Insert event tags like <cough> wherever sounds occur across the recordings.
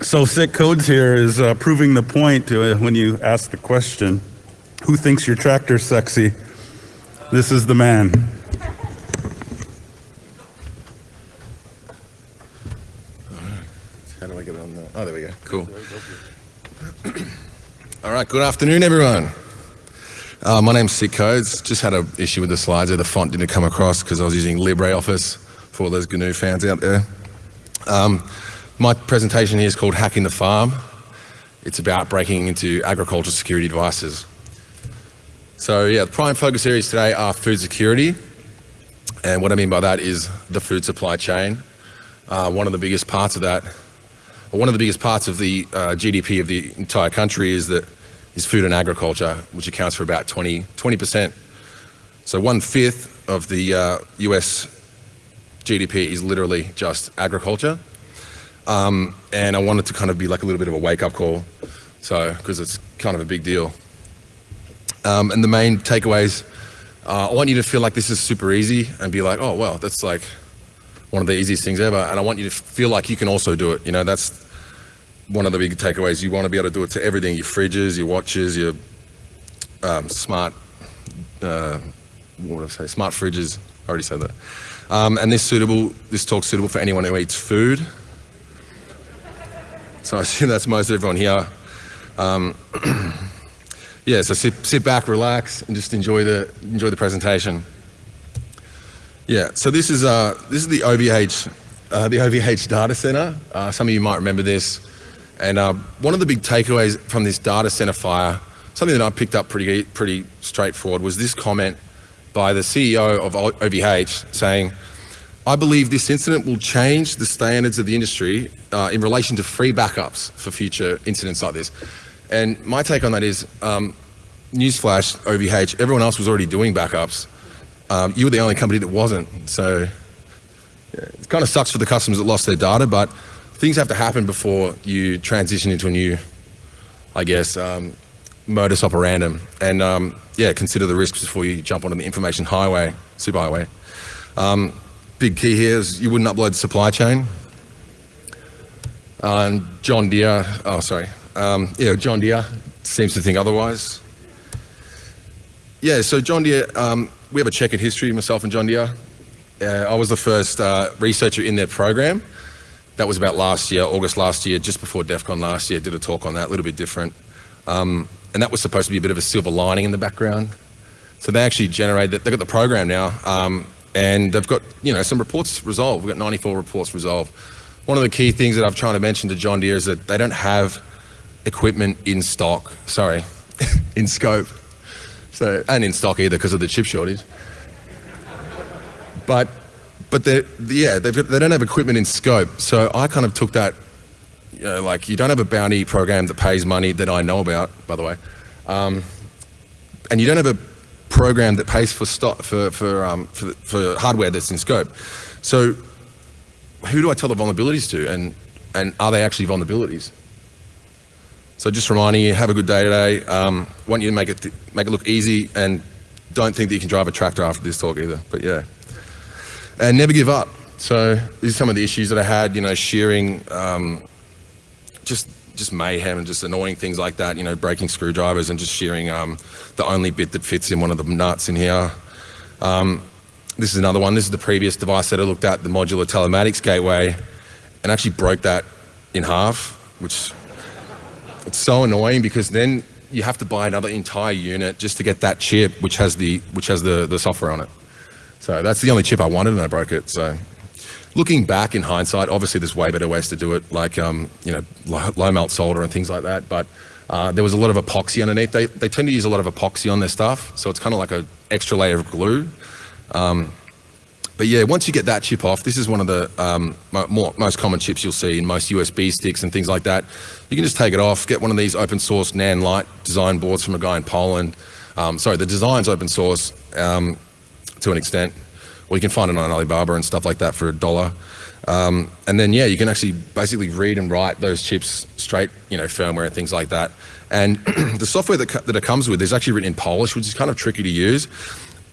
So Sick Codes here is uh, proving the point uh, when you ask the question, who thinks your tractor's sexy? This is the man. How do I get it on there? Oh, there we go. Cool. <clears throat> All right, good afternoon, everyone. Uh, my name's Sick Codes. Just had an issue with the slides there. The font didn't come across because I was using LibreOffice for all those GNU fans out there. Um, my presentation here is called Hacking the Farm. It's about breaking into agricultural security devices. So yeah, the prime focus areas today are food security. And what I mean by that is the food supply chain. Uh, one of the biggest parts of that one of the biggest parts of the uh, GDP of the entire country is that is food and agriculture, which accounts for about 20 percent. So one fifth of the uh, U.S. GDP is literally just agriculture, um, and I wanted to kind of be like a little bit of a wake-up call, so because it's kind of a big deal. Um, and the main takeaways, uh, I want you to feel like this is super easy and be like, oh well, that's like one of the easiest things ever. And I want you to feel like you can also do it. You know, that's one of the big takeaways. You want to be able to do it to everything, your fridges, your watches, your um, smart, uh, what did I say, smart fridges. I already said that. Um, and this suitable, this talk's suitable for anyone who eats food. So I assume <laughs> that's most everyone here. Um, <clears throat> yeah, so sit, sit back, relax, and just enjoy the, enjoy the presentation. Yeah, so this is, uh, this is the OVH, uh, the OVH data center. Uh, some of you might remember this. And uh, one of the big takeaways from this data center fire, something that I picked up pretty, pretty straightforward, was this comment by the CEO of OVH saying, I believe this incident will change the standards of the industry uh, in relation to free backups for future incidents like this. And my take on that is, um, newsflash, OVH, everyone else was already doing backups. Um, you were the only company that wasn't. So yeah, it kind of sucks for the customers that lost their data, but things have to happen before you transition into a new, I guess, um, modus operandum. And um, yeah, consider the risks before you jump onto the information highway, superhighway. Um, big key here is you wouldn't upload the supply chain. Uh, John Deere, oh sorry, um, yeah, John Deere seems to think otherwise. Yeah, so John Deere, um, we have a checkered history, myself and John Deere. Uh, I was the first uh, researcher in their program. That was about last year, August last year, just before DEF CON last year, did a talk on that, a little bit different. Um, and that was supposed to be a bit of a silver lining in the background. So they actually generated, they've got the program now, um, and they've got, you know, some reports resolved. We've got 94 reports resolved. One of the key things that I've tried to mention to John Deere is that they don't have equipment in stock, sorry, <laughs> in scope so, and in stock either because of the chip shortage. But, but they yeah, they don't have equipment in scope. So I kind of took that, you know, like you don't have a bounty program that pays money that I know about, by the way. Um, and you don't have a program that pays for stock for for, um, for, for hardware that's in scope. So who do I tell the vulnerabilities to, and and are they actually vulnerabilities? So just reminding you, have a good day today. Um, want you to make it, make it look easy and don't think that you can drive a tractor after this talk either, but yeah. And never give up. So these are some of the issues that I had, you know, shearing, um, just just mayhem and just annoying things like that, you know, breaking screwdrivers and just shearing um, the only bit that fits in one of the nuts in here. Um, this is another one. This is the previous device that I looked at, the modular telematics gateway, and actually broke that in half, which it's so annoying because then you have to buy another entire unit just to get that chip, which has the which has the the software on it. So that's the only chip I wanted, and I broke it. So looking back in hindsight, obviously there's way better ways to do it, like um, you know low, melt solder and things like that. But uh, there was a lot of epoxy underneath. They they tend to use a lot of epoxy on their stuff, so it's kind of like an extra layer of glue. Um, but yeah, once you get that chip off, this is one of the um, more, most common chips you'll see in most USB sticks and things like that. You can just take it off, get one of these open source NAND Lite design boards from a guy in Poland. Um, sorry, the design's open source um, to an extent, or you can find it on Alibaba and stuff like that for a dollar. Um, and then yeah, you can actually basically read and write those chips straight, you know, firmware and things like that. And <clears throat> the software that, that it comes with is actually written in Polish, which is kind of tricky to use.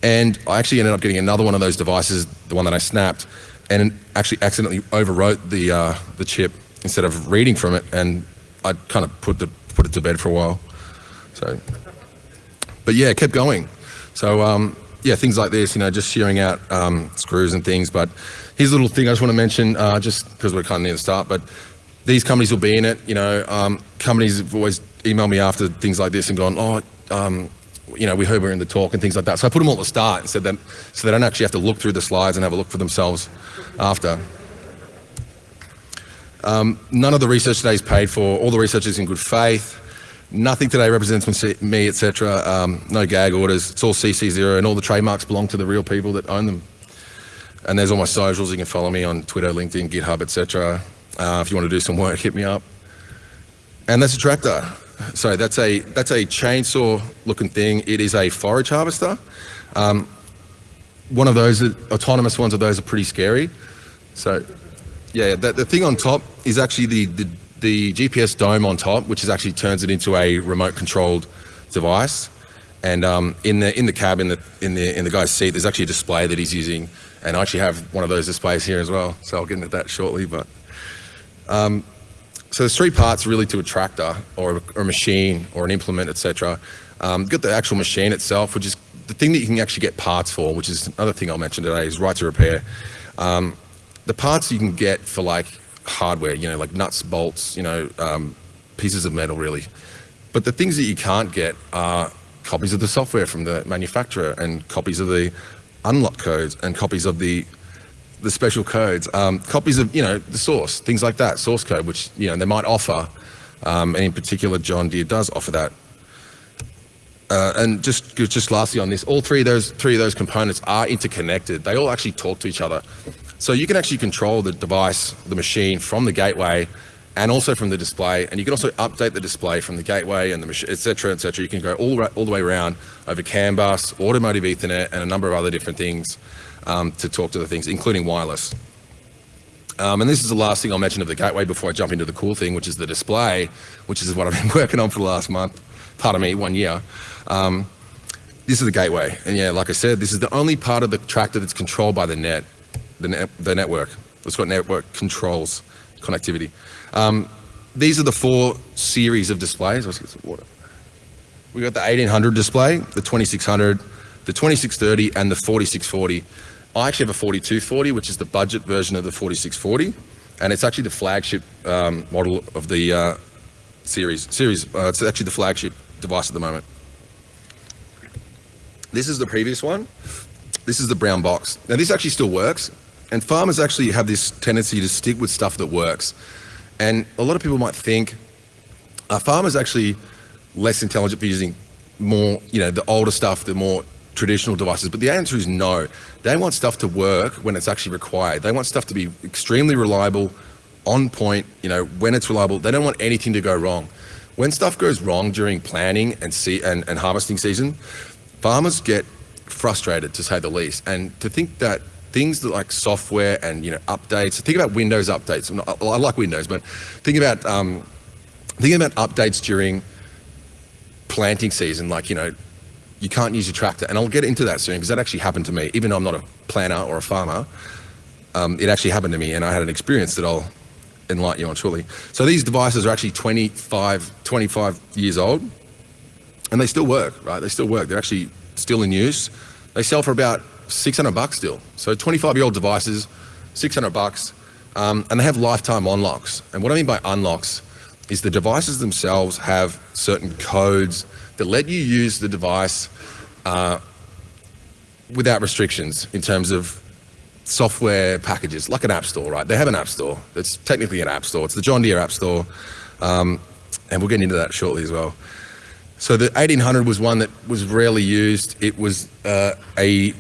And I actually ended up getting another one of those devices, the one that I snapped, and actually accidentally overwrote the, uh, the chip instead of reading from it, and I kind of put the put it to bed for a while. So, but yeah, it kept going. So um, yeah, things like this, you know, just shearing out um, screws and things. But here's a little thing I just want to mention, uh, just because we're kind of near the start. But these companies will be in it. You know, um, companies have always emailed me after things like this and gone, oh, um, you know, we heard we are in the talk and things like that. So I put them all at the start and said that so they don't actually have to look through the slides and have a look for themselves after. Um, none of the research today is paid for. All the research is in good faith. Nothing today represents me, etc. Um, no gag orders. It's all CC0 and all the trademarks belong to the real people that own them. And there's all my socials. You can follow me on Twitter, LinkedIn, GitHub, etc. Uh, if you want to do some work, hit me up. And that's a tractor. So that's a that's a chainsaw looking thing. It is a forage harvester. Um, one of those autonomous ones of those are pretty scary. So yeah, the, the thing on top is actually the, the, the GPS dome on top, which is actually turns it into a remote controlled device. And um, in the in the cab in the in the in the guy's seat, there's actually a display that he's using, and I actually have one of those displays here as well. So I'll get into that shortly. But um, so there's three parts really to a tractor or, or a machine or an implement, etc. Um, got the actual machine itself, which is the thing that you can actually get parts for, which is another thing I'll mention today, is right to repair. Um, the parts you can get for like hardware, you know, like nuts, bolts, you know, um, pieces of metal really. But the things that you can't get are copies of the software from the manufacturer and copies of the unlock codes and copies of the the special codes, um, copies of, you know, the source, things like that, source code, which, you know, they might offer. Um, and in particular, John Deere does offer that. Uh, and just, just lastly on this, all three of those, three of those components are interconnected. They all actually talk to each other. So you can actually control the device, the machine from the gateway and also from the display. And you can also update the display from the gateway and the machine, et cetera, et cetera. You can go all, all the way around over CAN bus, automotive ethernet, and a number of other different things um, to talk to the things, including wireless. Um, and this is the last thing I'll mention of the gateway before I jump into the cool thing, which is the display, which is what I've been <laughs> working on for the last month, pardon me, one year. Um, this is the gateway. And yeah, like I said, this is the only part of the tractor that's controlled by the net, the, the network. It's got network controls, connectivity. Um, these are the four series of displays. Let's get some water. We got the 1800 display, the 2600, the 2630 and the 4640. I actually have a 4240, which is the budget version of the 4640, and it's actually the flagship um, model of the uh, series. Series. Uh, it's actually the flagship device at the moment. This is the previous one. This is the brown box. Now this actually still works, and farmers actually have this tendency to stick with stuff that works. And a lot of people might think, are farmers actually less intelligent for using more, you know, the older stuff, the more traditional devices? But the answer is no. They want stuff to work when it's actually required. They want stuff to be extremely reliable, on point, you know, when it's reliable. They don't want anything to go wrong. When stuff goes wrong during planning and, see, and, and harvesting season, farmers get frustrated to say the least. And to think that things that like software and you know updates. Think about Windows updates. I like Windows, but think about um, think about updates during planting season. Like you know, you can't use your tractor. And I'll get into that soon because that actually happened to me. Even though I'm not a planter or a farmer, um, it actually happened to me and I had an experience that I'll enlighten you on shortly. So these devices are actually 25, 25 years old and they still work, right? They still work. They're actually still in use. They sell for about 600 bucks still. So 25 year old devices, 600 bucks, um, and they have lifetime unlocks. And what I mean by unlocks is the devices themselves have certain codes that let you use the device uh, without restrictions in terms of software packages, like an app store, right? They have an app store. It's technically an app store. It's the John Deere app store. Um, and we'll get into that shortly as well. So the 1800 was one that was rarely used. It was uh, a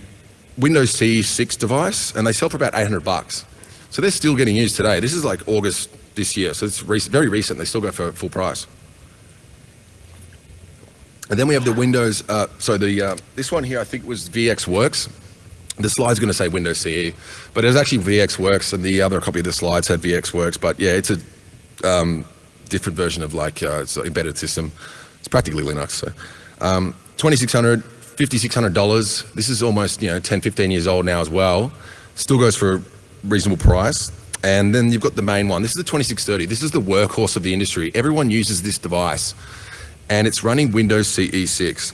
Windows CE 6 device, and they sell for about 800 bucks. So they're still getting used today. This is like August this year, so it's very recent. They still go for full price. And then we have the Windows, uh, so the uh, this one here I think was VxWorks. The slide's going to say Windows CE, but it was actually VxWorks, and the other copy of the slide said VxWorks. But yeah, it's a um, different version of like uh, it's an embedded system. It's practically Linux. So um, 2600 $5,600. This is almost, you know, 10, 15 years old now as well. Still goes for a reasonable price. And then you've got the main one. This is the 2630. This is the workhorse of the industry. Everyone uses this device, and it's running Windows CE 6.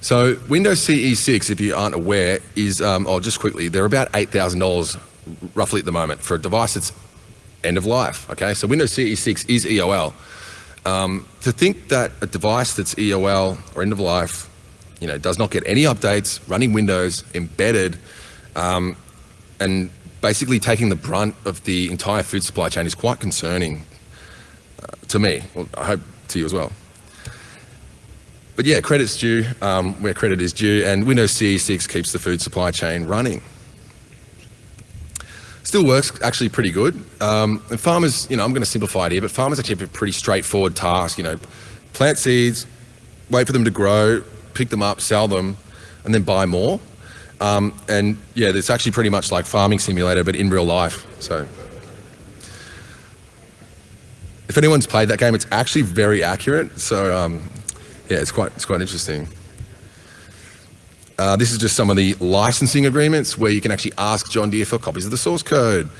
So Windows CE 6, if you aren't aware, is um, oh just quickly, they're about eight thousand dollars roughly at the moment for a device that's end of life. Okay, so Windows CE 6 is EOL. Um, to think that a device that's EOL or end of life, you know, does not get any updates, running Windows, embedded, um, and basically taking the brunt of the entire food supply chain is quite concerning uh, to me. Well, I hope to you as well. But yeah, credit's due um, where credit is due, and Windows CE 6 keeps the food supply chain running. Still works actually pretty good. Um, and farmers, you know, I'm going to simplify it here, but farmers actually have a pretty straightforward task. You know, plant seeds, wait for them to grow, pick them up, sell them, and then buy more. Um, and yeah, it's actually pretty much like farming simulator, but in real life. So if anyone's played that game, it's actually very accurate. So um, yeah, it's quite it's quite interesting. Uh, this is just some of the licensing agreements where you can actually ask John Deere for copies of the source code.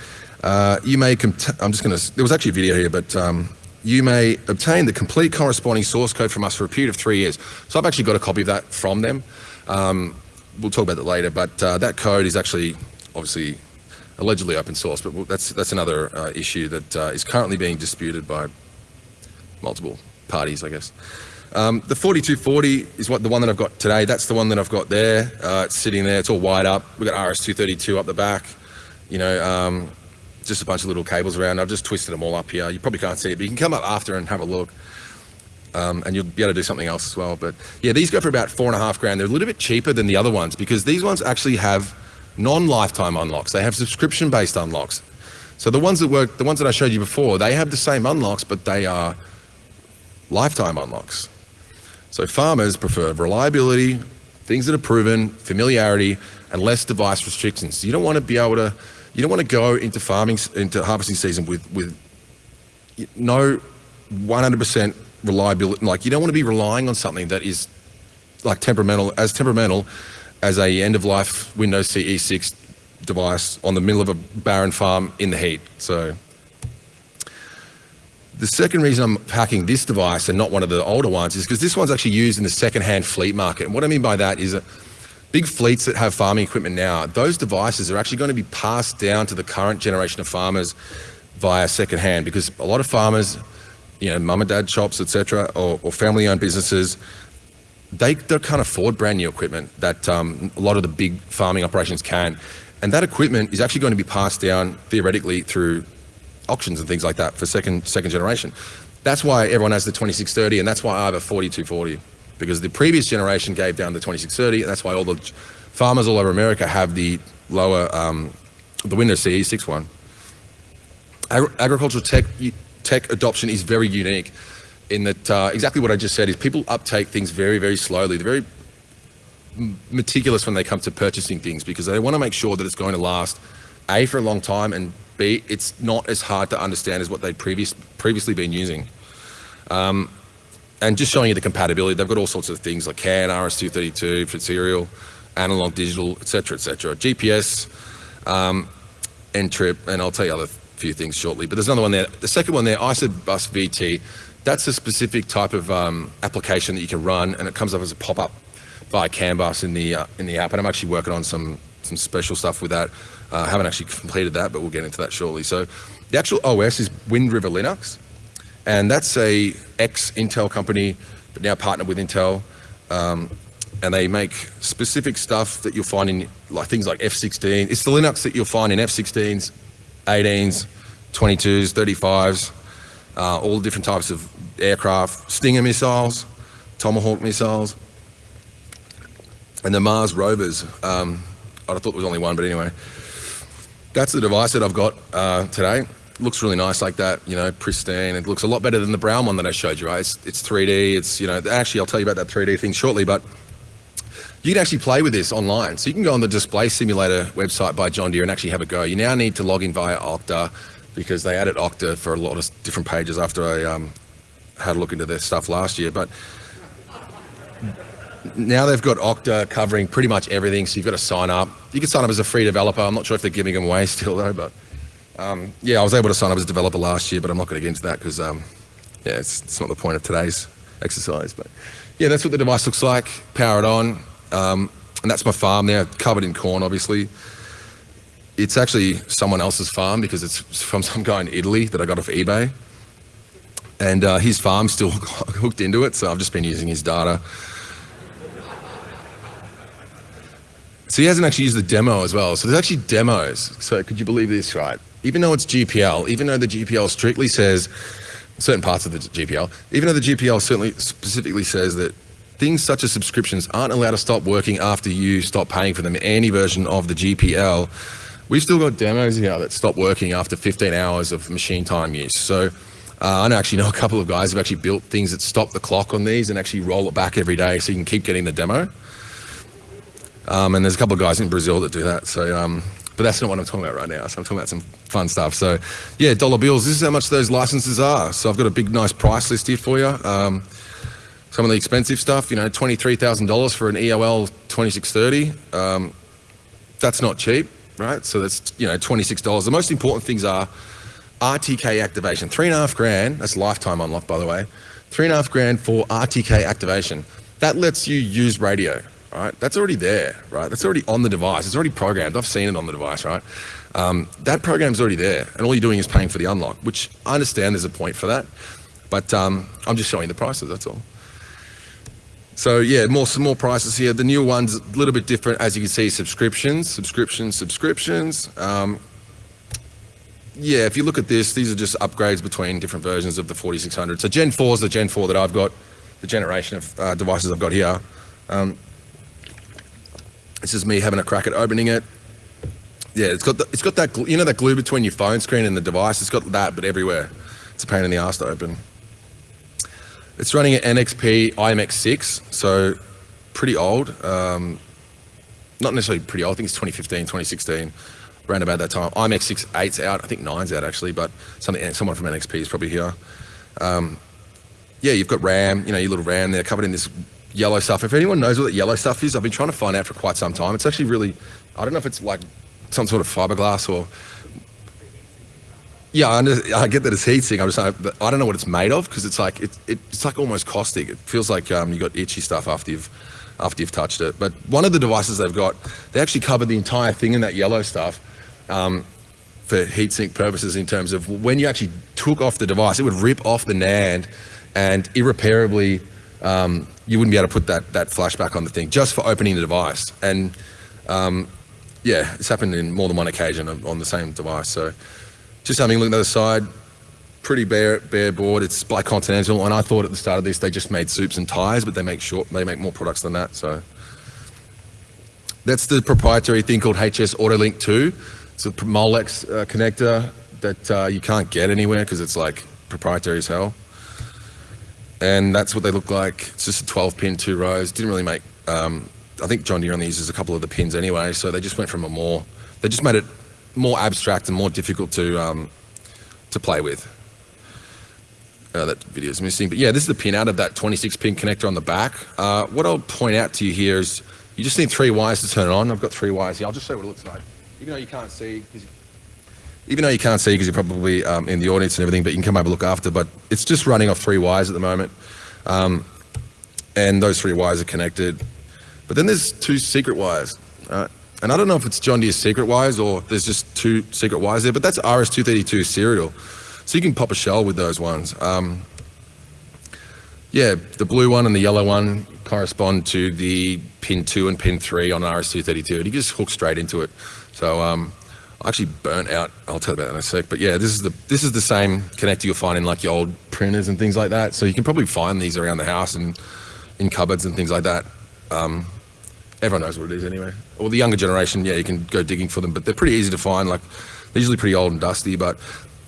Uh, you may, I'm just going to, there was actually a video here, but um, you may obtain the complete corresponding source code from us for a period of three years. So I've actually got a copy of that from them. Um, we'll talk about that later, but uh, that code is actually obviously allegedly open source, but that's, that's another uh, issue that uh, is currently being disputed by multiple parties, I guess. Um, the 4240 is what the one that I've got today. That's the one that I've got there. Uh, it's sitting there. It's all wired up. We've got RS232 up the back. You know, um, just a bunch of little cables around. I've just twisted them all up here. You probably can't see it, but you can come up after and have a look. Um, and you'll be able to do something else as well. But yeah, these go for about four and a half grand. They're a little bit cheaper than the other ones because these ones actually have non-lifetime unlocks. They have subscription-based unlocks. So the ones that work, the ones that I showed you before, they have the same unlocks, but they are lifetime unlocks. So farmers prefer reliability, things that are proven, familiarity, and less device restrictions. You don't want to be able to, you don't want to go into farming, into harvesting season with, with no 100% reliability. Like you don't want to be relying on something that is like temperamental, as temperamental as a end of life Windows CE 6 device on the middle of a barren farm in the heat. So the second reason I'm packing this device and not one of the older ones is because this one's actually used in the second-hand fleet market. And what I mean by that is that big fleets that have farming equipment now, those devices are actually going to be passed down to the current generation of farmers via second-hand because a lot of farmers, you know, mum and dad shops, etc., or, or family-owned businesses, they, they can't afford brand new equipment that um, a lot of the big farming operations can. And that equipment is actually going to be passed down theoretically through auctions and things like that for second second generation. That's why everyone has the 2630 and that's why I have a 4240 because the previous generation gave down the 2630 and that's why all the farmers all over America have the lower, um, the Windows CE 6.1. Agri agricultural tech, tech adoption is very unique in that uh, exactly what I just said is people uptake things very, very slowly. They're very meticulous when they come to purchasing things because they want to make sure that it's going to last A, for a long time and B, it's not as hard to understand as what they'd previous, previously been using. Um, and just showing you the compatibility, they've got all sorts of things like CAN, RS-232 for serial, analog, digital, etc., etc. GPS, um, NTRIP, and I'll tell you other few things shortly. But there's another one there. The second one there, ISOBUS VT, that's a specific type of um, application that you can run, and it comes up as a pop-up by CAN bus in the uh, in the app. And I'm actually working on some some special stuff with that. I uh, haven't actually completed that, but we'll get into that shortly. So the actual OS is Wind River Linux, and that's a ex-Intel company, but now partnered with Intel. Um, and they make specific stuff that you'll find in like things like F-16. It's the Linux that you'll find in F-16s, 18s, 22s, 35s, uh, all different types of aircraft, Stinger missiles, Tomahawk missiles, and the Mars rovers. Um, I thought there was only one, but anyway. That's the device that I've got uh, today. Looks really nice like that, you know, pristine. It looks a lot better than the brown one that I showed you, right? It's, it's 3D, it's, you know, actually I'll tell you about that 3D thing shortly, but you can actually play with this online. So you can go on the display simulator website by John Deere and actually have a go. You now need to log in via Okta because they added Okta for a lot of different pages after I um, had a look into their stuff last year. But now they've got Okta covering pretty much everything, so you've got to sign up. You can sign up as a free developer. I'm not sure if they're giving them away <laughs> still though, but Um, yeah, I was able to sign up as a developer last year, but I'm not going to get into that because, um, yeah, it's, it's not the point of today's exercise. But yeah, that's what the device looks like. Power it on, um, and that's my farm there, covered in corn, obviously. It's actually someone else's farm because it's from <laughs> some guy in Italy that I got off eBay, and uh, his farm's still <laughs> hooked into it. So I've just been using his data. So he hasn't actually used the demo as well. So there's actually demos. So could you believe this, right? Even though it's GPL, even though the GPL strictly says certain parts of the GPL, even though the GPL certainly specifically says that things such as subscriptions aren't allowed to stop working after you stop paying for them any version of the GPL, we've still got demos here that stop working after 15 hours of machine time use. So uh, I actually know <laughs> a couple of guys who've actually built things that stop the clock on these and actually roll it back every day so you can keep getting the demo. Um, and there's a couple of guys in Brazil that do that. So, um, but that's not what I'm talking about right now. So I'm talking about some fun stuff. So, yeah, dollar bills. This is how much those licenses are. So I've got a big, nice price list here for you. Um, some of the expensive stuff, you know, twenty-three thousand dollars for an EOL 2630. Um, that's not cheap, right? So that's you know twenty-six dollars. The most important things are RTK activation. Three and a half grand. That's lifetime unlock, by the way. Three and a half grand for RTK activation. That lets you use radio right? That's already there, right? That's already on the device. It's already programmed. I've seen it on the device, right? Um, that program's already there, and all you're doing is paying for the unlock, which I understand there's a point for that, but um, I'm just showing the prices. That's all. So yeah, more some more prices here. The new one's a little bit different, as you can see. Subscriptions, subscriptions, subscriptions. Um, yeah, if you look at this, these are just upgrades between different versions of the 4600. So Gen 4 is the Gen 4 that I've got, the generation of uh, devices I've got here. Um, this is me having a crack at opening it. Yeah, it's got the, it's got that you know that glue between your phone screen and the device. It's got that, but everywhere. It's a pain in the ass to open. It's running an NXP IMX6, so pretty old. Um, not necessarily pretty old. I think it's 2015, 2016, around about that time. IMX6 8's out. I think 9's out actually, but something someone from NXP is probably here. Um, yeah, you've got RAM. You know your little RAM there, covered in this yellow stuff. If anyone knows what that yellow stuff is, I've been trying to find out for quite some time. It's actually really, I don't know if it's like some sort of fiberglass or. Yeah, I, I get that it's heatsink. I'm just, I, don't know what it's made of because it's like it, it, it's like almost caustic. It feels like um, you got itchy stuff after you've after you've touched it. But one of the devices they've got, they actually covered the entire thing in that yellow stuff. Um, for heatsink purposes in terms of when you actually took off the device, it would rip off the NAND and irreparably um, you wouldn't be able to put that, that flash back on the thing just for opening the device. And um, yeah, it's happened in more than one occasion on, the same device. So just having a look at the other side, pretty bare, bare board. It's by Continental, and I thought at the start of this they just made soups and tires, but they make short, they make more products than that. So that's the proprietary thing called HS AutoLink 2. It's a Molex uh, connector that uh, you can't get anywhere because it's like proprietary as hell. And that's what they look like. It's just a 12 pin, two rows. Didn't really make, um, I think John Deere only uses a couple of the pins anyway, so they just went from a more, they just made it more abstract and more difficult to, um, to play with. Uh, that video is missing, but yeah, this is the pin out of that 26 pin connector on the back. Uh, what I'll point out to you here is you just need three wires to turn it on. I've got three wires here. I'll just show you what it looks like. Even though you can't see, even though you can't see because you're probably um, in the audience and everything, but you can come have a look after. But it's just running off three wires at the moment, um, and those three wires are connected. But then there's two secret wires, uh, and I don't know if it's John Deere's secret wires or there's just two secret wires there. But that's RS232 serial, so you can pop a shell with those ones. Um, yeah, the blue one and the yellow one correspond to the pin two and pin three on RS232, and you just hook straight into it. So um, I actually burnt out. I'll tell you about that in a sec. But yeah, this is the this is the same connector you'll find in like your old printers and things like that. So you can probably find these around the house and in cupboards and things like that. Um, everyone knows what it is anyway. Or the younger generation, yeah, you can go digging for them, but they're pretty easy to find. Like they're usually pretty old and dusty. But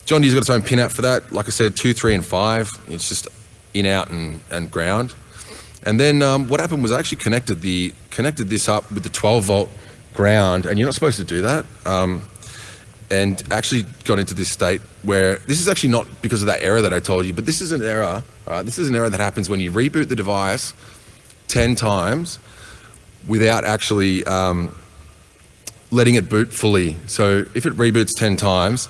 John Deere's got its own pin out for that. Like I said, two, three, and five. It's just in, out, and, and ground. And then um, what happened was I actually connected the connected this up with the 12 volt ground, and you're not supposed to do that. Um, and actually got into this state where this is actually not because of that error that I told you, but this is an error. Uh, this is an error that happens when you reboot the device 10 times without actually um, letting it boot fully. So if it reboots 10 times,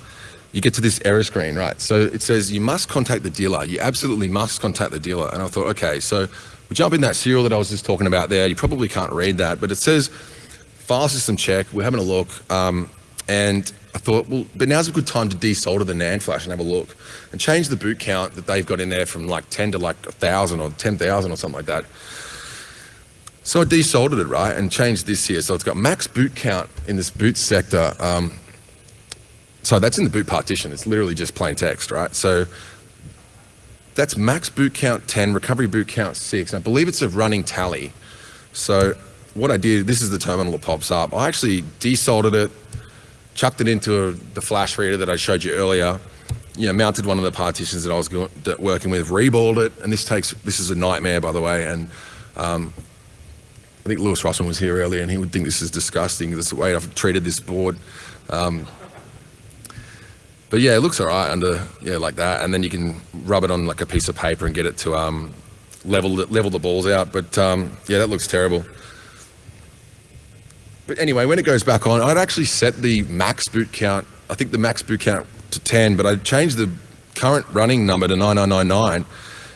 you get to this error screen, right? So it says you must contact the dealer. You absolutely must contact the dealer. And I thought, okay, so we jump in that serial that I was just talking about there. You probably can't read that, but it says file system check. We're having a look. Um, and I thought, well, but now's a good time to desolder the NAND flash and have a look and change the boot count that they've got in there from like 10 to like 1,000 or 10,000 or something like that. So I desoldered it, right, and changed this here. So it's got max boot count in this boot sector. Um, so that's in the boot partition. It's literally just plain text, right? So that's max boot count 10, recovery boot count 6. And I believe it's a running tally. So what I did, this is the terminal that pops up. I actually desoldered it, chucked it into the flash reader that I showed you earlier, you know, mounted one of the partitions that I was go- that working with, reballed it, and this takes, this is a nightmare, by the way, and um, I think Lewis Rossman was here earlier, and he would think this is disgusting. This is the way I've treated this board. Um, but yeah, it looks all right under yeah like that, and then you can rub it on like a piece of paper and get it to um, level the, level the balls out. But um, yeah, that looks terrible. But anyway, when it goes back on, I'd actually set the max boot count. I think the max boot count to 10, but I changed the current running number to 9999,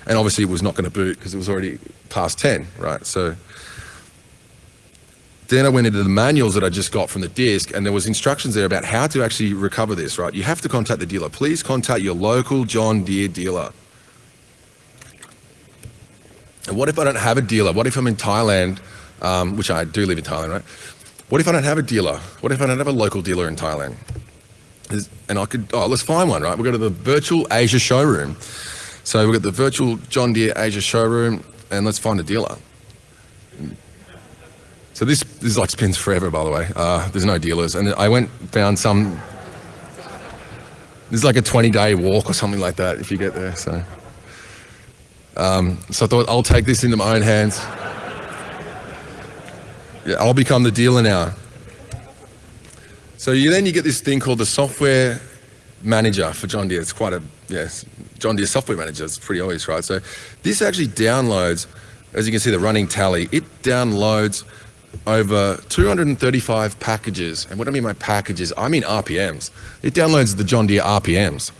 and obviously it was not going to boot because it was already past 10, right? So then I went into the manuals that I just got from the disk, and there was instructions there about how to actually recover this, right? You have to contact the dealer. Please contact your local John Deere dealer. And what if I don't have a dealer? What if I'm in Thailand, um, which I do live in Thailand, right? What if I don't have a dealer? What if I don't have a local dealer in Thailand? And I could, oh, let's find one, right? We'll go to the virtual Asia showroom. So we've got the virtual John Deere Asia showroom, and let's find a dealer. So this, this is like spins forever, by the way. Uh, there's no dealers. And I went, found some, there's like a 20 day walk or something like that if you get there. So, um, so I thought I'll take this into my own hands. I'll become the dealer now. So you then you get this thing called the software manager for John Deere. It's quite a yes, John Deere software manager. It's pretty obvious, right? So this actually downloads, as you can see, the running tally. It downloads over 235 packages. And what I mean by packages, I mean RPMs. It downloads the John Deere RPMs.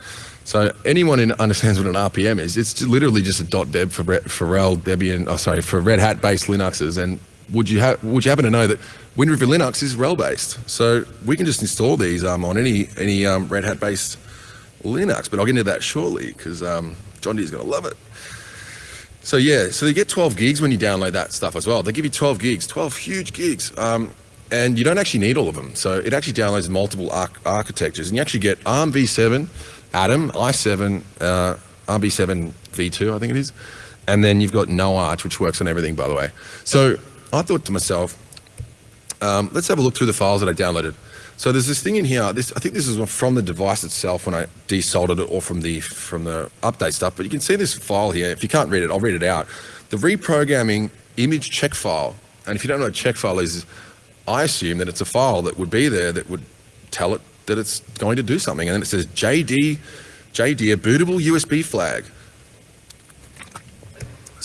So anyone who understands what an RPM is, it's literally just a .deb for for RHEL Debian, oh sorry, for Red Hat based Linuxes. And would you would you happen to know that Wind River Linux is RHEL based? So we can just install these um, on any any um, Red Hat based Linux. But I'll get into that shortly because um, John Deere's going to love it. So yeah, so you get 12 gigs when you download that stuff as well. They give you 12 gigs, 12 huge gigs, um, and you don't actually need all of them. So it actually downloads multiple arch- architectures, and you actually get ARM v7, Atom, i7, uh, ARM v7 v2, I think it is, and then you've got No Arch, which works on everything, by the way. So I thought to myself, um, let's have a look through the files that I downloaded. So there's this thing in here. This I think this is from the device itself when I desoldered it, or from the from the update stuff. But you can see this file here. If you can't read it, I'll read it out. The reprogramming image check file. And if you don't know what check file is, I assume that it's a file that would be there that would tell it that it's going to do something. And then it says JD, JD, a bootable USB flag.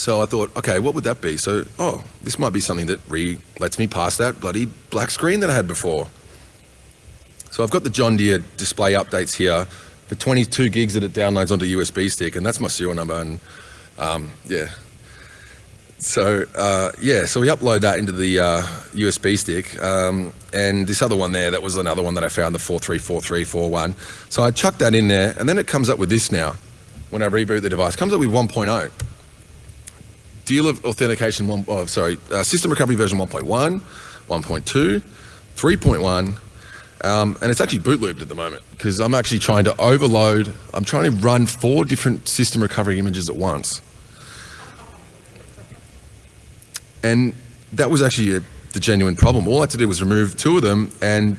So I thought, okay, what would that be? So, oh, this might be something that re lets me pass that bloody black screen that I had before. So I've got the John Deere display updates here, the 22 gigs that it downloads onto USB stick, and that's my serial number. And um, yeah, so uh, yeah, so we upload that into the uh, USB stick, um, and this other one there, that was another one that I found, the 434341. So I chuck that in there, and then it comes up with this now. When I reboot the device, comes up with 1.0. Deal of authentication one, oh, sorry, uh, system recovery version 1.1, 1.2, 3.1, um, and it's actually boot looped at the moment because I'm actually trying to overload. I'm trying to run four different system recovery images at once. And that was actually a, the genuine problem. All I had to do was remove two of them, and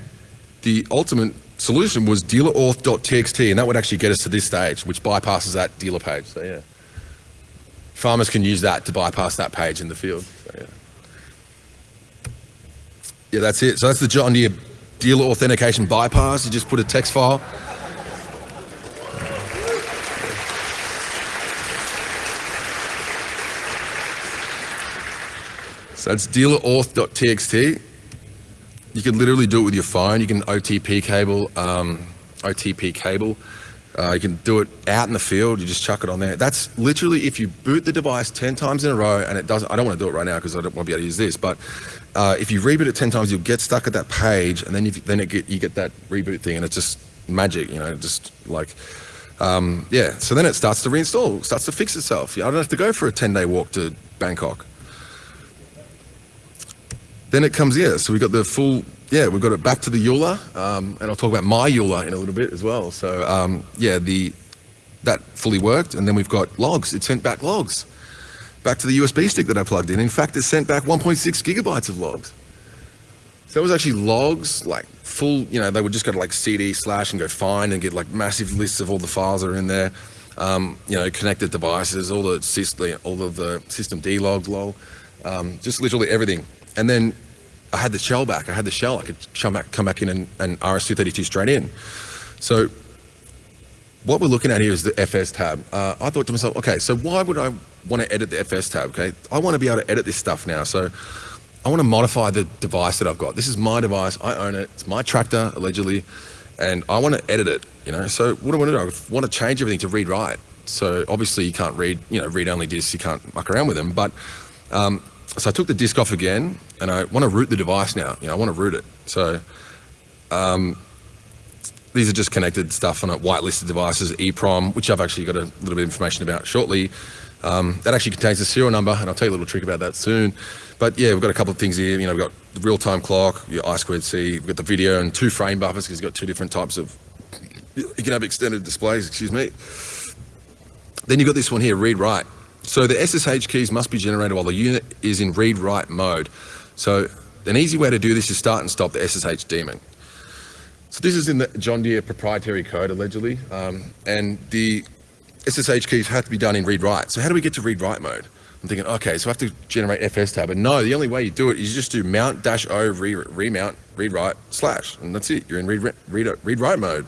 the ultimate solution was dealerauth.txt, and that would actually get us to this stage, which bypasses that dealer page. So yeah, farmers can use that to bypass that page in the field. So, yeah. yeah, that's it. So that's the John Deere dealer authentication bypass. You just put a text file. So that's dealerauth.txt. You can literally do it with your phone. You can OTP cable um, OTP cable. Uh, you can do it out in the field. You just chuck it on there. That's literally if you boot the device ten times in a row, and it doesn't. I don't want to do it right now because I don't want to be able to use this. But uh, if you reboot it ten times, you'll get stuck at that page, and then you, then get, you get that reboot thing, and it's just magic. You know, just like um, yeah. So then it starts to reinstall, starts to fix itself. I don't have to go for a ten day walk to Bangkok. Then it comes yeah. So we've got the full yeah. We've got it back to the EULA, um, and I'll talk about my EULA in a little bit as well. So um, yeah, the that fully worked, and then we've got logs. It sent back logs back to the USB stick that I plugged in. In fact, it sent back 1.6 gigabytes of logs. So it was actually logs, like full, you know, they would just go to like CD slash and go find and get like massive lists of all the files that are in there. Um, you know, connected devices, all the system, all of the system D logs, lol, um, just literally everything. And then I had the shell back. I had the shell. I could come back, come back in and, and RS-232 straight in. So what we're looking at here is the FS tab. Uh, I thought to myself, okay, so why would I want to edit the FS tab? Okay, I want to be able to edit this stuff now. So I want to modify the device that I've got. This is my device. I own it. It's my tractor, allegedly, and I want to edit it. You know, so what do I want to do? I want to change everything to read write. So obviously you can't read, you know, read only discs. You can't muck around with them. But um, so I took the disk off again, and I want to root the device now. You know, I want to root it. So um, these are just connected stuff on a whitelisted devices, EEPROM, which I've actually got a little bit of information about shortly. Um, that actually contains the serial number, and I'll tell you a little trick about that soon. But yeah, we've got a couple of things here. You know, we've got the real-time clock, your I squared C, we've got the video and two frame buffers because you've got two different types of. You can have extended displays. Excuse me. Then you've got this one here, read-write. So the SSH keys must be generated while the unit is in read-write mode. So an easy way to do this is start and stop the SSH daemon. So this is in the John Deere proprietary code, allegedly, um, and the SSH keys have to be done in read-write. So how do we get to read-write mode? I'm thinking, okay, so I have to generate FS tab. And no, the only way you do it is you just do mount dash O re remount read write slash, and that's it. You're in read read read write mode.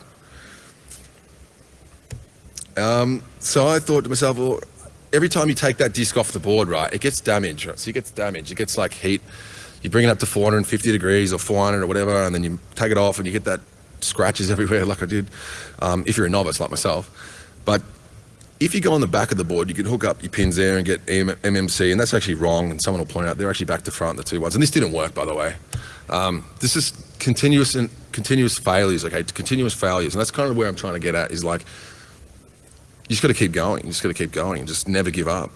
Um, so I thought to myself, well, every time you take that disk off the board, right, it gets damaged. Right? So it gets damaged. It gets like heat. You bring it up to 450 degrees or 400 or whatever, and then you take it off, and you get that scratches <laughs> everywhere, like I did. Um, if you're a novice like myself, but if you go on the back of the board, you can hook up your pins there and get MMC, and that's actually wrong. And someone will point out they're actually back to front, the two ones. And this didn't work, by the way. Um, this is continuous and continuous failures. Okay, continuous failures, and that's kind of where I'm trying to get at. Is like you just got to keep going. You just got to keep going and just never give up.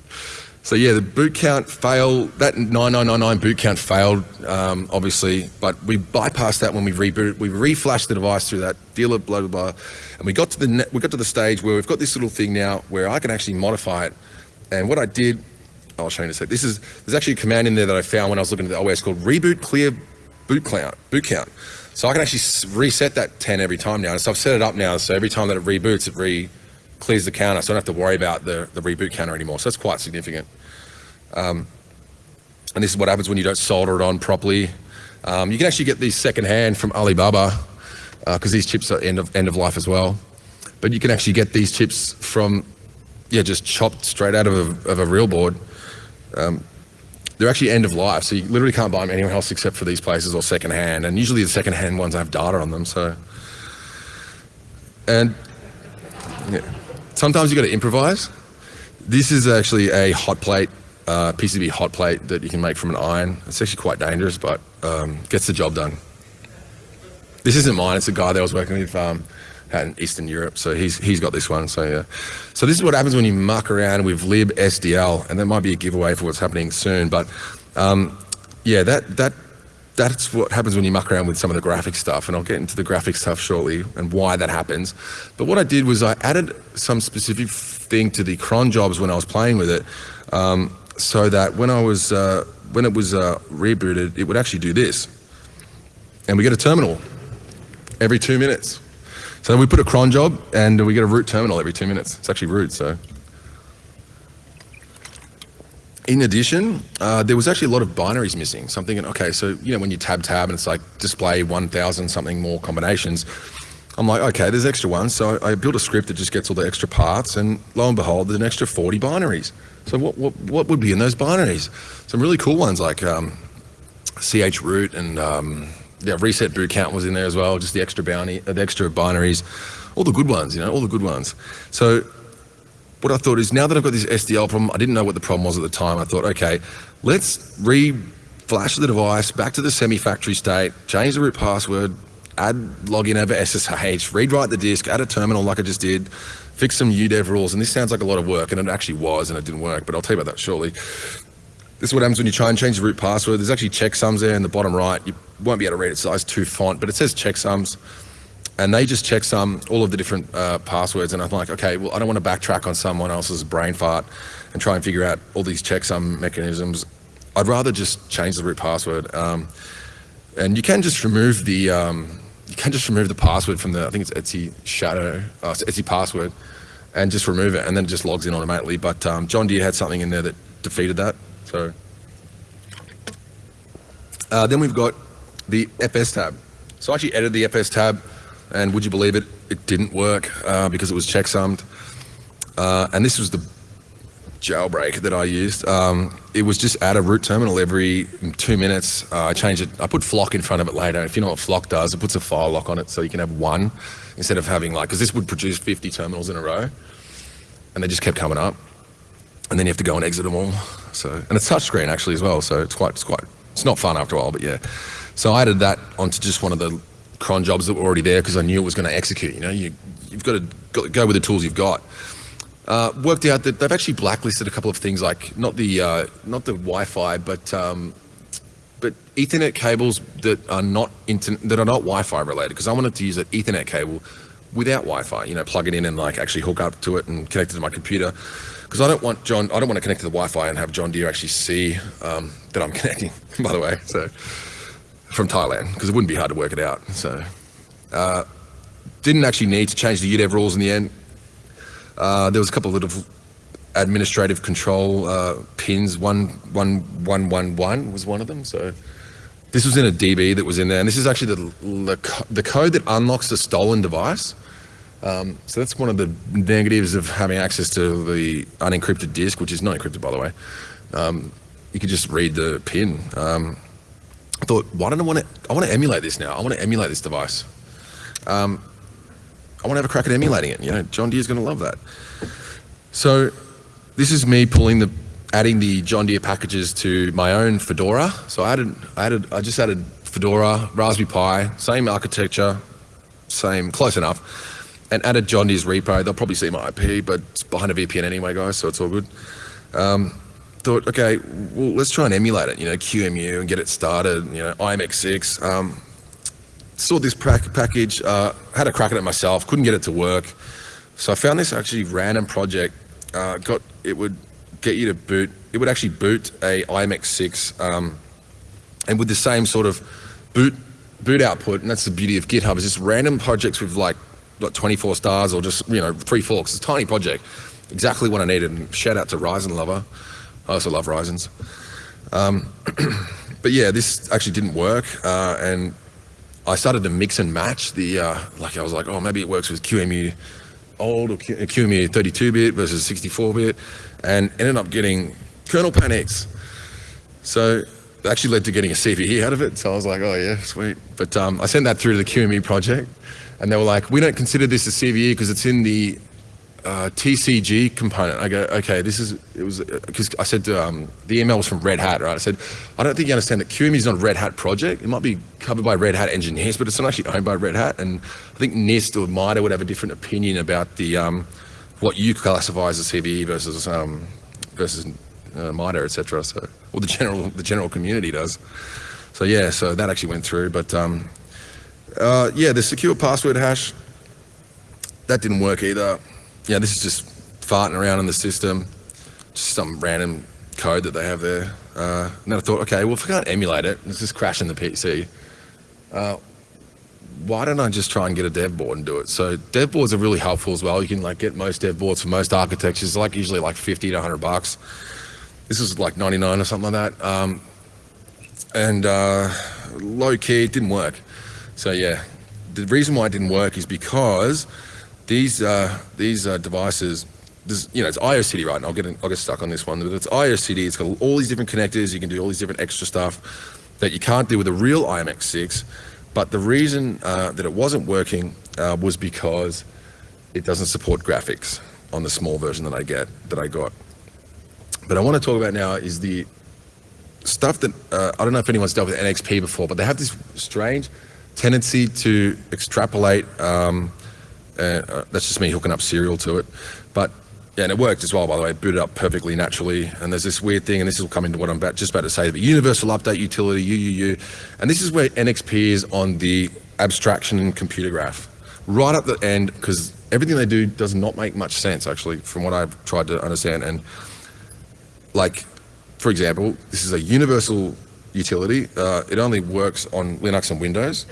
<laughs> so yeah, the boot count failed. That 9999 boot count failed, um, obviously, but we bypassed that when we rebooted. We reflashed the device through that dealer, blah blah blah, and we got to the we got to the stage where we've got this little thing now where I can actually modify it. And what I did, I'll show you in a sec. This is there's actually a command in there that I found when I was looking at the OS called reboot clear boot count. Boot count. So I can actually reset that 10 every time now. So I've set it up now. So every time that it reboots, it re clears the counter, so I don't have to worry about the, the reboot counter anymore. So that's quite significant. Um, and this is what happens when you don't solder it on properly. Um, you can actually get these secondhand from Alibaba because uh, these chips are end of end of life as well. But you can actually get these chips from yeah, just chopped straight out of a, of a real board. Um, they're actually end of life, so you literally can't buy them anywhere else except for these places or secondhand. And usually the secondhand ones have data on them. So, and yeah sometimes you've got to improvise. This is actually a hot plate, uh, PCB hot plate that you can make from an iron. It's actually quite dangerous, but um, gets the job done. This isn't mine. It's a guy that I was working with um, out in Eastern Europe, so he's he's got this one. So yeah. So this is what happens when you muck around with libsdl, and that might be a giveaway for what's happening soon. But um, yeah, that that that's what happens when you muck around with some of the graphic stuff, and I'll get into the graphic stuff shortly and why that happens. But what I did was I added some specific thing to the cron jobs when I was playing with it, um, so that when I was uh, when it was uh, rebooted, it would actually do this, and we get a terminal every two minutes. So we put a cron job, and we get a root terminal every two minutes. It's actually root, so in addition, uh, there was actually a lot of binaries missing. So I'm thinking, okay, so you know when you tab tab and it's like display 1,000 something more combinations, I'm like, okay, there's extra ones. So I, I built a script that just gets all the extra parts, and lo and behold, there's an extra 40 binaries. So what what, what would be in those binaries? Some really cool ones like um, ch root and um, yeah, reset boot count was in there as well, just the extra bounty, the extra binaries, all the good ones, you know, all the good ones. So what I thought is now that I've got this SDL problem, I didn't know what the problem was at the time. I thought, okay, let's re flash the device back to the semi-factory state, change the root password, add login over SSH, rewrite the disk, add a terminal like I just did, fix some UDEV rules. And this sounds like a lot of work, and it actually was, and it didn't work. But I'll tell you about that shortly. This is what happens when you try and change the root password. There's actually checksums there in the bottom right. You won't be able to read it, size 2 font, but it says checksums. And they just checksum all of the different uh, passwords. And I'm like, okay, well, I don't want to backtrack on someone else's brain fart and try and figure out all these checksum mechanisms. I'd rather just change the root password. Um, and you can just remove the um, you can just remove the password from the I think it's Etsy shadow uh, Etsy password, and just remove it, and then it just logs in automatically. But um, John Deere had something in there that defeated that. So uh, then we've got the FS tab. So I actually edited the FS tab, and would you believe it, it didn't work uh, because it was checksummed. Uh, and this was the jailbreak that I used. Um, it was just add a root terminal every two minutes. Uh, I changed it. I put flock in front of it later. If you know what flock does, it puts a file lock on it so you can have one instead of having like, because this would produce 50 terminals in a row. And they just kept coming up. And then you have to go and exit them all. So, and it's touchscreen actually as well. So it's quite, it's quite, it's not fun after a while, but yeah. So I added that onto just one of the cron jobs that were already there because I knew it was going to execute. You know, you, you've got to go, with the tools you've got. Uh, worked out that they've actually blacklisted a couple of things like not the uh, not the Wi-Fi, but um, but Ethernet cables that are not inter- that are not Wi-Fi related. Because I wanted to use an Ethernet cable without Wi-Fi. You know, plug it in and like actually hook up to it and connect it to my computer. Because I don't want John, I don't want to connect to the Wi-Fi and have John Deere actually see um, that I'm <laughs> connecting. By the way, so from Thailand, because it wouldn't be hard to work it out. So uh, didn't actually need to change the UDEV rules in the end. Uh, there was a couple of little administrative control uh, pins. One, one, one, one, one was one of them. So this was in a DB that was in there, and this is actually the the, co- the code that unlocks the stolen device. Um, so that's one of the negatives of having access to the unencrypted disk, which is not encrypted, by the way. Um, you could just read the pin. Um, I thought, why don't I want to? I want to emulate this now. I want to emulate this device. Um, I want to have a crack at emulating it. You know, John Deere's going to love that. So this is me pulling the, adding the John Deere packages to my own Fedora. So I added, I added, I just added Fedora, Raspberry Pi, same architecture, same, close enough, and added John Deere's repo. They'll probably see my IP, but it's behind a VPN anyway, guys, so it's all good. Um, thought, okay, well, let's try and emulate it, you know, QMU and get it started, you know, IMX6. Um, saw this pack- package, uh, had a crack at it myself, couldn't get it to work. So I found this actually random project. Uh, got it would get you to boot. It would actually boot a IMX6, um, and with the same sort of boot boot output. And that's the beauty of GitHub is just random projects with like like 24 stars or just you know three forks. It's a tiny project, exactly what I needed. And shout out to Ryzen lover. I also love Ryzen's. Um, <clears throat> but yeah, this actually didn't work, uh, and I started to mix and match the, uh, like I was like, oh, maybe it works with QEMU old or Q- QEMU 32-bit versus 64-bit, and ended up getting kernel panics. So it actually led to getting a CVE out of it. So I was like, oh yeah, sweet. But um, I sent that through to the QME project, and they were like, we don't consider this a CVE because it's in the uh, TCG component. I go, okay, this is, it was, because I said um, the email was from Red Hat, right? I said, I don't think you understand that QEMU is not a Red Hat project. It might be covered by Red Hat engineers, but it's not actually owned by Red Hat. And I think NIST or MITRE would have a different opinion about the, um, what you classify as a CVE versus, um, versus uh, MITRE, et cetera. So, or the general, the general community does. So yeah, so that actually went through, but um, uh, yeah, the secure password hash, that didn't work either yeah, this is just farting around in the system, just some random code that they have there. Uh, and then I thought, okay, well, if I can't emulate it, it's just crashing the PC. Uh, why don't I just try and get a dev board and do it? So dev boards are really helpful as well. You can like get most dev boards for most architectures, like usually like 50 to 100 bucks. This is like 99 or something like that. Um, and uh, low key, it didn't work. So yeah, the reason why it didn't work is because these uh, these uh, devices, this, you know, it's IOCD, right? And I'll get I'll get stuck on this one, but it's IOCD. It's got all these different connectors. You can do all these different extra stuff that you can't do with a real IMX6. But the reason uh, that it wasn't working uh, was because it doesn't support graphics on the small version that I get that I got. But I want to talk about now is the stuff that uh, I don't know if anyone's dealt with NXP before, but they have this strange tendency to extrapolate. Um, and, uh, that's just me hooking up serial to it, but yeah, and it worked as well. By the way, it booted up perfectly naturally. And there's this weird thing, and this will come into what I'm about, just about to say. But universal update utility UUU, and this is where NXP is on the abstraction and computer graph, right up the end, because everything they do does not make much sense actually, from what I've tried to understand. And like, for example, this is a universal utility. Uh, it only works on Linux and Windows.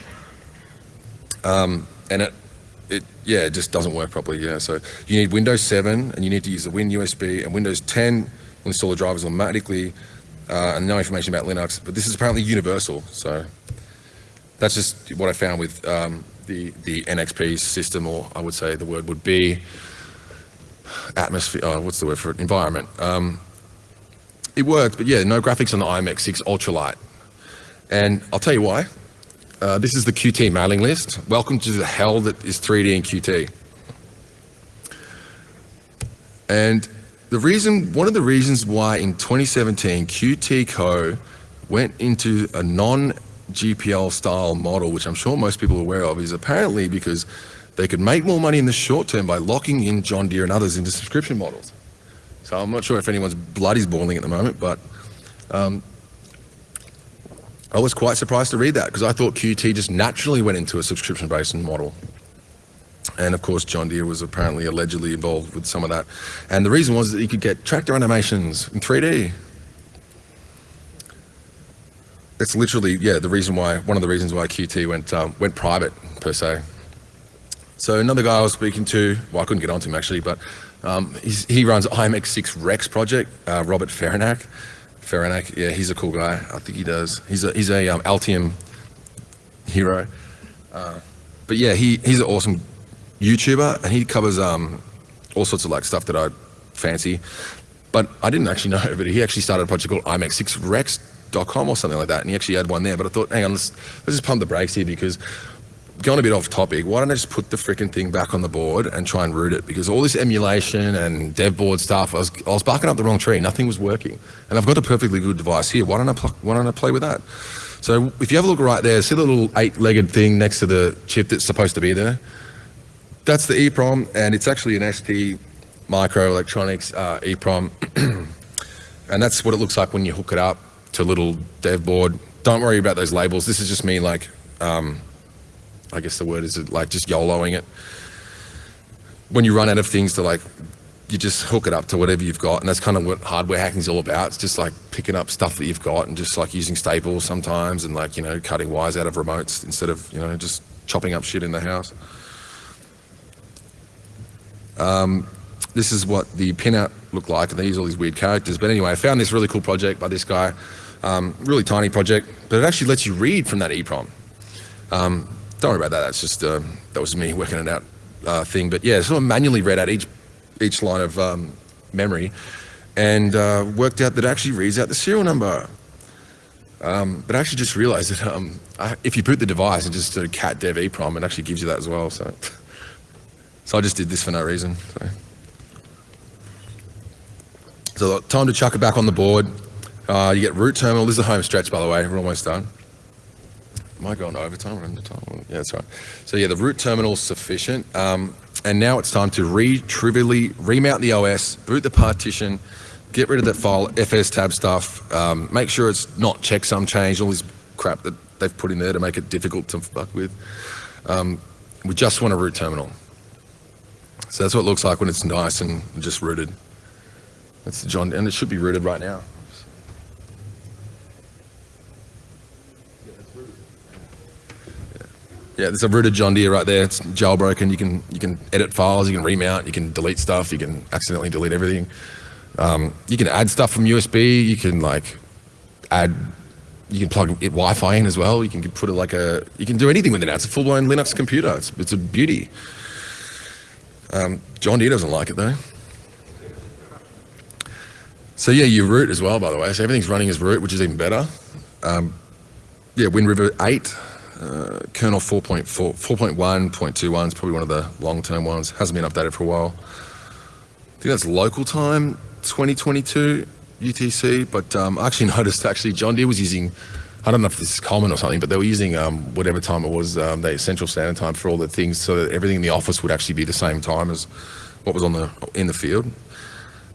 Um, and it, it, yeah, it just doesn't work properly. Yeah, so you need Windows 7 and you need to use the Win USB and Windows 10 will install the drivers automatically uh, and no information about Linux. But this is apparently universal. So that's just what I found with um, the, the NXP system, or I would say the word would be atmosphere. Oh, what's the word for it? Environment. Um, it worked, but yeah, no graphics on the IMX6 Ultralight. And I'll tell you why. Uh, this is the Qt mailing list. Welcome to the hell that is 3D and Qt. And the reason, one of the reasons why in 2017 Qt Co went into a non GPL style model, which I'm sure most people are aware of, is apparently because they could make more money in the short term by locking in John Deere and others into subscription models. So I'm not sure if anyone's blood is boiling at the moment, but um, I was quite surprised to read that because I thought QT just naturally went into a subscription-based model. And of course, John Deere was apparently allegedly involved with some of that. And the reason was that you could get tractor animations in 3D. That's literally, yeah, the reason why, one of the reasons why QT went, um, went private, per se. So another guy I was speaking to, well, I couldn't get onto him actually, but um, he runs IMX6 Rex project, uh, Robert Ferenak. Ferenak, yeah, he's a cool guy. I think he does. He's a, he's a um, Altium hero. Uh, but yeah, he, he's an awesome YouTuber and he covers um, all sorts of like stuff that I fancy. But I didn't actually <laughs> know, but he actually started a project called IMX6Rex.com or something like that. And he actually had one there. But I thought, hang on, let's, let's just pump the brakes here because going a bit off topic, why don't I just put the freaking thing back on the board and try and root it? Because all this emulation and dev board stuff, I was, I was barking up the wrong tree. Nothing was working. And I've got a perfectly good device here. Why don't I, why don't I play with that? So if you have a look right there, see the little eight-legged thing next to the chip that's supposed to be there? That's the EEPROM, and it's actually an ST Microelectronics uh, EEPROM. <clears throat> and that's what it looks like when you hook it up to a little dev board. Don't worry about those labels. This is just me like um, I guess the word is like just YOLOing it. When you run out of things to like, you just hook it up to whatever you've got, and that's kind of what hardware hacking is all about. It's just like picking up stuff that you've got and just like using staples sometimes, and like you know cutting wires out of remotes instead of you know just chopping up shit in the house. Um, this is what the pinout looked like, and they use all these weird characters. But anyway, I found this really cool project by this guy, um, really tiny project, but it actually lets you read from that EEPROM. Um, don't worry about that. That's just uh, that was me working it out uh, thing. But yeah, sort of manually read out each each line of um, memory, and uh, worked out that it actually reads out the serial number. Um, but I actually just realized that um, I, if you boot the device and just do cat dev EEPROM, it actually gives you that as well. So, <laughs> so I just did this for no reason. So, so time to chuck it back on the board. Uh, you get root terminal. This is the home stretch, by the way. We're almost done. Am I going overtime or time? Yeah, that's right. So yeah, the root terminal is sufficient. Um, and now it's time to re-trivially remount the OS, boot the partition, get rid of that file, FS tab stuff, um, make sure it's not checksum change, all this crap that they've put in there to make it difficult to fuck with. Um, we just want a root terminal. So that's what it looks like when it's nice and just rooted. That's the John, and it should be rooted right now. Yeah, there's a rooted John Deere right there. It's jailbroken. You can you can edit files, you can remount, you can delete stuff, you can accidentally delete everything. Um, you can add stuff from USB. You can like add. You can plug it Wi-Fi in as well. You can put it like a. You can do anything with it now. It's a full-blown Linux computer. It's it's a beauty. Um, John Deere doesn't like it though. So yeah, you root as well, by the way. So everything's running as root, which is even better. Um, yeah, Wind River 8 uh, kernel 4.4, 4.1.21 is probably one of the long-term ones. Hasn't been updated for a while. I think that's local time, 2022 UTC. But um, I actually <laughs> noticed actually John Deere was using, I don't know if this is common or something, but they were using um, whatever time it was, um, the Central Standard Time for all the things, so that everything in the office would actually be the same time as what was on the in the field.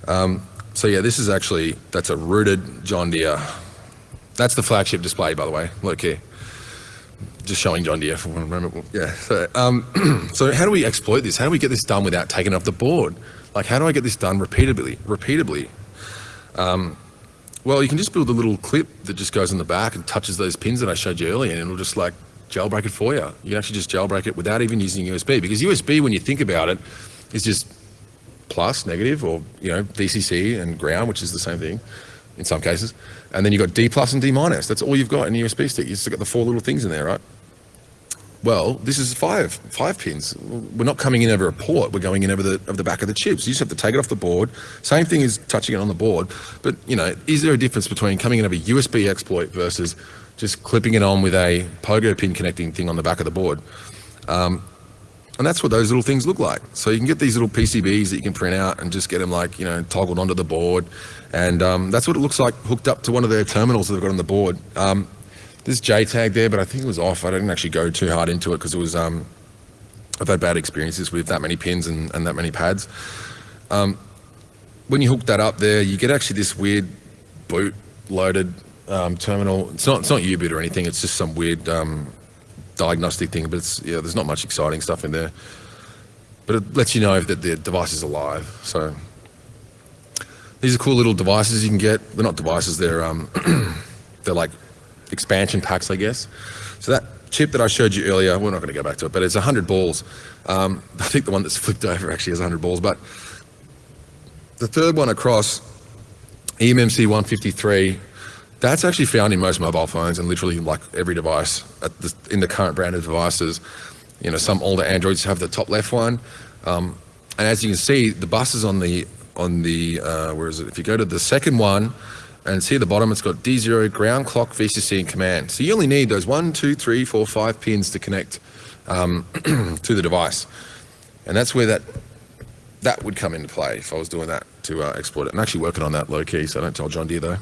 Um, so yeah, this is actually that's a rooted John Deere. That's the flagship display, by the way. Look here just showing John Deere for one moment. Yeah. So, um, <clears throat> so how do we exploit this? How do we get this done without taking it off the board? Like, how do I get this done repeatedly? Repeatedly. Um, well, you can just build a little clip that just goes in the back and touches those pins that I showed you earlier, and it'll just like jailbreak it for you. You can actually just jailbreak it without even using USB, because USB, when you think about it, is just plus, negative, or you know, VCC and ground, which is the same thing in some cases. And then you've got D plus and D minus. That's all you've got in a USB stick. You've got the four little things in there, right? Well, this is five, five pins. We're not coming in over a port. We're going in over the, over the back of the chip. So you just have to take it off the board. Same thing as touching it on the board. But, you know, is there a difference between coming in over a USB exploit versus just clipping it on with a pogo pin connecting thing on the back of the board? Um, and that's what those little things look like. So you can get these little PCBs that you can print out and just get them like, you know, toggled onto the board. And um, that's what it looks like hooked up to one of their terminals that they've got on the board. Um, there's JTAG there, but I think it was off. I didn't actually go too hard into it because it was, um, I've had bad experiences with that many pins and, and that many pads. Um, when you hook that up there, you get actually this weird boot loaded um, terminal. It's not, it's not U-boot or anything. It's just some weird um, diagnostic thing, but it's, yeah, there's not much exciting stuff in there. But it lets you know that the device is alive. So these are cool little devices you can get. They're not devices. They're um, <clears throat> they're like expansion packs, I guess. So that chip that I showed you earlier, we're not going to go back to it, but it's 100 balls. Um, <laughs> I think the one that's flipped over actually has 100 balls, but the third one across, eMMC 153, that's actually found in most mobile phones and literally like every device the, in the current brand of devices. You know, some older Androids have the top left one. Um, and as you can see, the bus is on the, on the uh, where is it? If you go to the second one, and see at the bottom, it's got D0, ground, clock, VCC, and command. So you only need those one, two, three, four, five pins to connect um, <clears throat> to the device. And that's where that that would come into play if I was doing that to uh, exploit it. I'm actually working on that low key, so I don't tell John Deere though.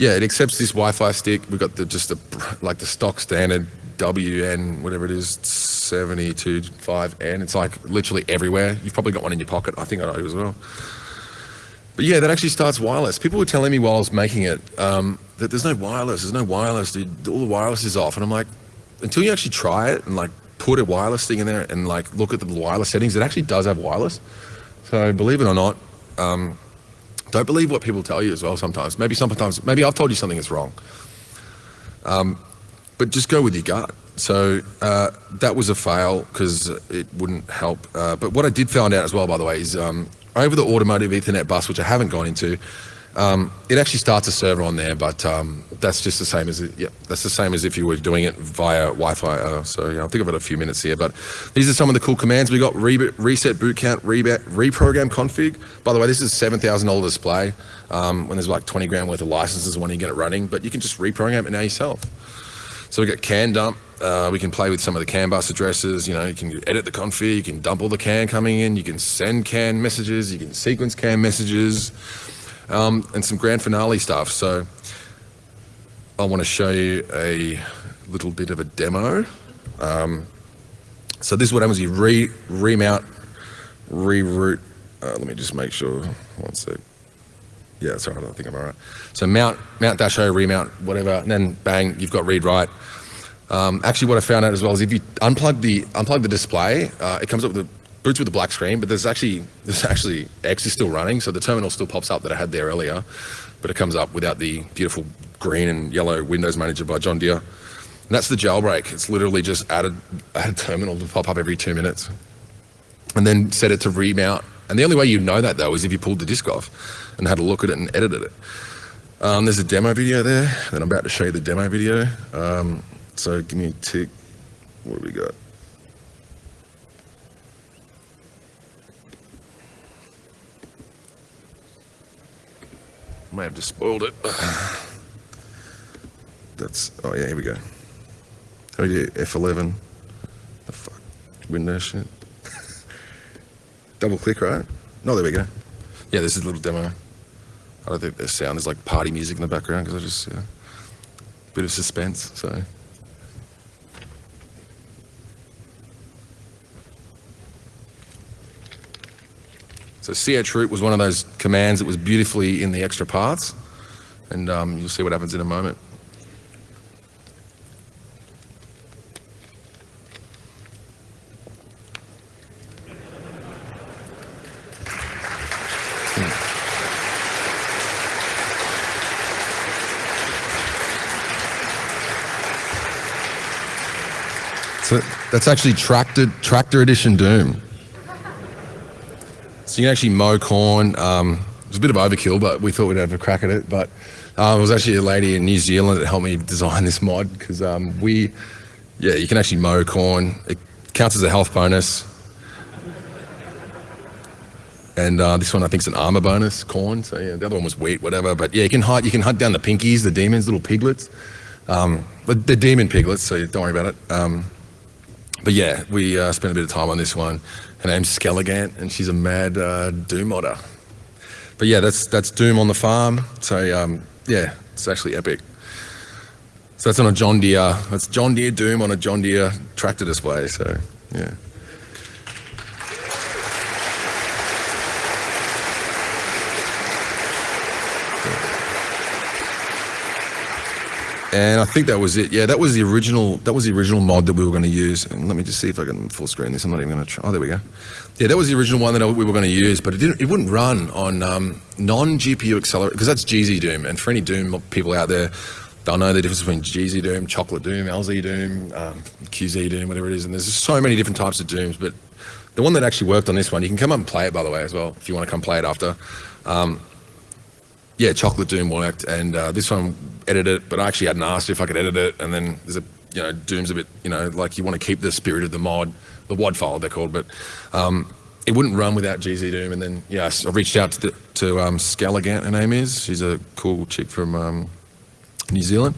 Yeah, it accepts this Wi-Fi stick. We've got the just the like the stock standard WN, whatever it is, 725N. It's like literally everywhere. You've probably got one in your pocket. I think I do as well. But yeah, that actually starts wireless. People were telling me while I was making it um, that there's no wireless, there's no wireless, dude. All the wireless is off. And I'm like, until you actually try it and like put a wireless thing in there and like look at the wireless settings, it actually does have wireless. So believe it or not, um, don't believe what people tell you as well sometimes. Maybe sometimes, maybe I've told you something that's wrong. Um, but just go with your gut. So uh, that was a fail because it wouldn't help. Uh, but what I did find out as well, by the way, is um, over the automotive Ethernet bus, which I haven't gone into, um, it actually starts a server on there, but um, that's just the same as it, yeah, that's the same as if you were doing it via Wi-Fi. Uh, so yeah, I think I've got a few minutes here, but these are some of the cool commands we got: re reset boot count, re reprogram config. By the way, this is seven thousand dollar display. Um, when there's like twenty grand worth of licenses when you get it running, but you can just reprogram it now yourself. So we got can dump. Uh, we can play with some of the CAN bus addresses. You know, you can edit the config, you can dump all the CAN coming in, you can send CAN messages, you can sequence CAN messages, um, and some grand finale stuff. So I want to show you a little bit of a demo. Um, so this is what happens, you re remount, reroute. Uh, let me just make sure, one sec. Yeah, sorry, I don't think I'm all right. So mount, mount dash O, remount, whatever, and then bang, you've got read write. Um, actually, what I found out as well is if you unplug the unplug the display, uh, it comes up with the boots with a black screen, but there's actually there's actually X is still running, so the terminal still pops up that I had there earlier, but it comes up without the beautiful green and yellow Windows Manager by John Deere. And that's the jailbreak. It's literally just added add a terminal to pop up every two minutes, and then set it to remount. And the only way you know that though is if you pulled the disk off and had a look at it and edited it. Um, there's a demo video there that I'm about to show you the demo video. Um, so give me a tick. What do we got? Might have just spoiled it. <sighs> That's, oh yeah, here we go. How do you do F11? The fuck? Windows shit. <laughs> Double click, right? No, there we go. Yeah, this is a little demo. I don't think the sound is like party music in the background because I just, yeah, bit of suspense, so. So ch root was one of those commands that was beautifully in the extra paths, and um, you'll see what happens in a moment. So that's actually tractor tractor edition Doom. So you can actually mow corn. Um, it was a bit of overkill, but we thought we'd have a crack at it. But um, it was actually a lady in New Zealand that helped me design this mod because um, we, yeah, you can actually mow corn. It counts as a health bonus. And uh, this one I think is an armor bonus, corn. So yeah, the other one was wheat, whatever. But yeah, you can hunt. You can hunt down the pinkies, the demons, little piglets. Um, but they're demon piglets, so don't worry about it. Um, but yeah, we uh, spent a bit of time on this one. Her name's Skelligant, and she's a mad uh, Doom modder. But yeah, that's that's Doom on the farm. So um, yeah, it's actually epic. So that's on a John Deere. That's John Deere Doom on a John Deere tractor display. So yeah. And I think that was it. Yeah, that was the original. That was the original mod that we were going to use. And let me just see if I can full screen this. I'm not even going to try. Oh, there we go. Yeah, that was the original one that we were going to use, but it didn't. It wouldn't run on um, non-GPU accelerator because that's GZ Doom. And for any Doom people out there, they'll know the difference between GZ Doom, Chocolate Doom, LZ Doom, um, QZ Doom, whatever it is. And there's so many different types of Dooms. But the one that actually worked on this one, you can come up and play it by the way as well if you want to come play it after. Um, yeah, Chocolate Doom worked, and uh, this one edited it, but I actually hadn't asked if I could edit it. And then there's a, you know, Doom's a bit, you know, like you want to keep the spirit of the mod, the WAD file they're called, but um, it wouldn't run without GZ Doom. And then, yeah, I reached out to, the, to um, her name is. She's a cool chick from um, New Zealand.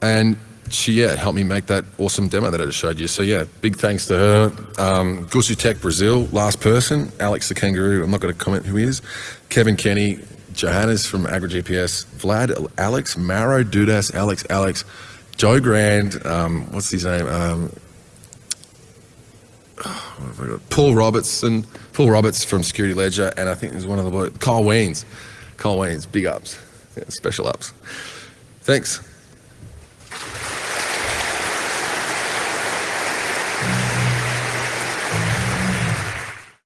And she, yeah, helped me make that awesome demo that I just showed you. So, yeah, big thanks to her. Um, Gusu Tech Brazil, last person. Alex the Kangaroo, I'm not going to comment who he is. Kevin Kenny, Johannes from AgriGPS, Vlad, Alex, Maro, Dudas, Alex, Alex, Joe Grand, um, what's his name? Um, got? Paul Robertson, Paul Roberts from Security Ledger, and I think there's one of the Kyle Weens. Kyle Weens, big ups, yeah, special ups. Thanks.